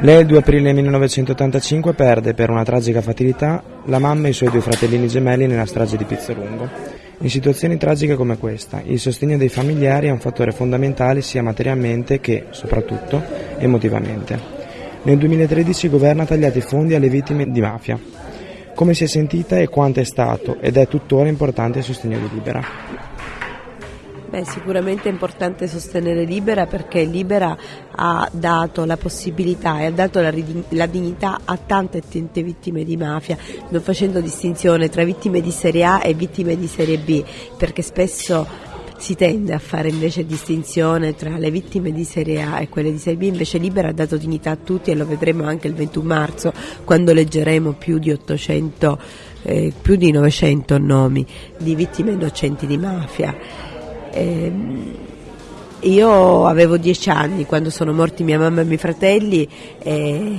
Lei il 2 aprile 1985 perde per una tragica fatalità la mamma e i suoi due fratellini gemelli nella strage di Pizzolungo. In situazioni tragiche come questa, il sostegno dei familiari è un fattore fondamentale sia materialmente che, soprattutto, emotivamente. Nel 2013 il governo ha tagliato i fondi alle vittime di mafia. Come si è sentita e quanto è stato ed è tuttora importante il sostegno di Libera? Beh, sicuramente è importante sostenere Libera perché Libera ha dato la possibilità e ha dato la, la dignità a tante tante vittime di mafia, non facendo distinzione tra vittime di serie A e vittime di serie B, perché spesso si tende a fare invece distinzione tra le vittime di serie A e quelle di serie B, invece Libera ha dato dignità a tutti e lo vedremo anche il 21 marzo quando leggeremo più di 800, eh, più di 900 nomi di vittime innocenti di mafia. Eh, io avevo dieci anni quando sono morti mia mamma e i miei fratelli e,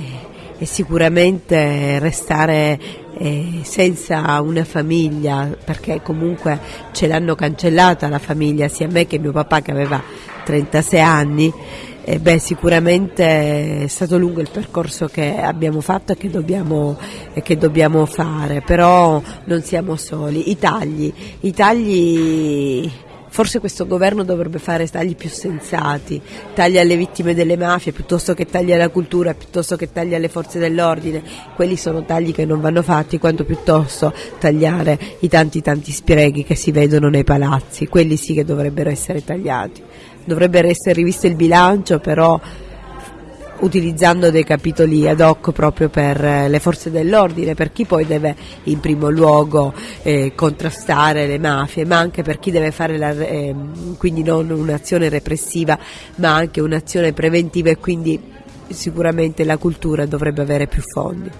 e sicuramente restare eh, senza una famiglia, perché comunque ce l'hanno cancellata la famiglia, sia me che mio papà che aveva 36 anni, eh, beh, sicuramente è stato lungo il percorso che abbiamo fatto e che, dobbiamo, e che dobbiamo fare, però non siamo soli. I tagli, i tagli Forse questo governo dovrebbe fare tagli più sensati, tagli alle vittime delle mafie piuttosto che tagli alla cultura, piuttosto che tagli alle forze dell'ordine. Quelli sono tagli che non vanno fatti, quanto piuttosto tagliare i tanti tanti sprechi che si vedono nei palazzi. Quelli sì che dovrebbero essere tagliati. Dovrebbe essere rivisto il bilancio, però utilizzando dei capitoli ad hoc proprio per eh, le forze dell'ordine, per chi poi deve in primo luogo eh, contrastare le mafie, ma anche per chi deve fare la, eh, quindi non un'azione repressiva, ma anche un'azione preventiva e quindi sicuramente la cultura dovrebbe avere più fondi.